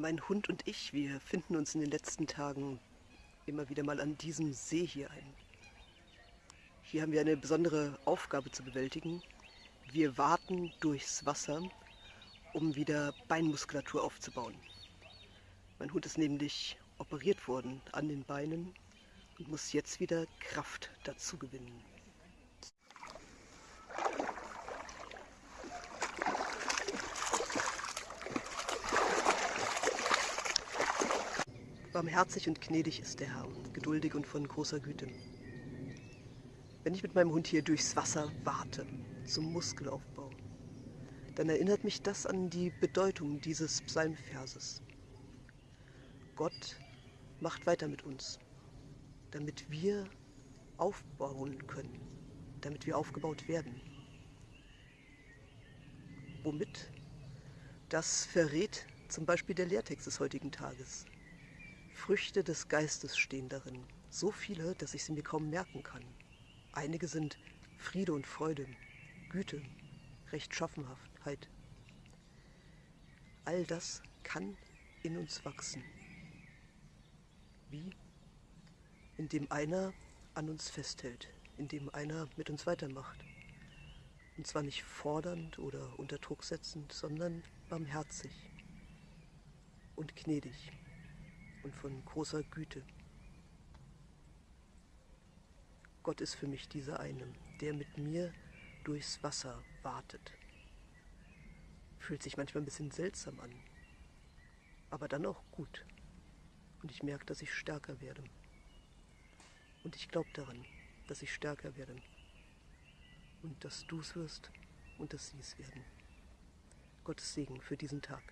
Mein Hund und ich, wir finden uns in den letzten Tagen immer wieder mal an diesem See hier ein. Hier haben wir eine besondere Aufgabe zu bewältigen. Wir warten durchs Wasser, um wieder Beinmuskulatur aufzubauen. Mein Hund ist nämlich operiert worden an den Beinen und muss jetzt wieder Kraft dazu gewinnen. Barmherzig und gnädig ist der Herr, geduldig und von großer Güte. Wenn ich mit meinem Hund hier durchs Wasser warte, zum Muskelaufbau, dann erinnert mich das an die Bedeutung dieses Psalmverses. Gott macht weiter mit uns, damit wir aufbauen können, damit wir aufgebaut werden. Womit? Das verrät zum Beispiel der Lehrtext des heutigen Tages. Früchte des Geistes stehen darin, so viele, dass ich sie mir kaum merken kann. Einige sind Friede und Freude, Güte, Rechtschaffenheit. All das kann in uns wachsen. Wie? Indem einer an uns festhält, indem einer mit uns weitermacht. Und zwar nicht fordernd oder unter Druck setzend, sondern barmherzig und gnädig und von großer Güte. Gott ist für mich dieser eine, der mit mir durchs Wasser wartet. Fühlt sich manchmal ein bisschen seltsam an, aber dann auch gut. Und ich merke, dass ich stärker werde. Und ich glaube daran, dass ich stärker werde. Und dass du es wirst und dass sie es werden. Gottes Segen für diesen Tag.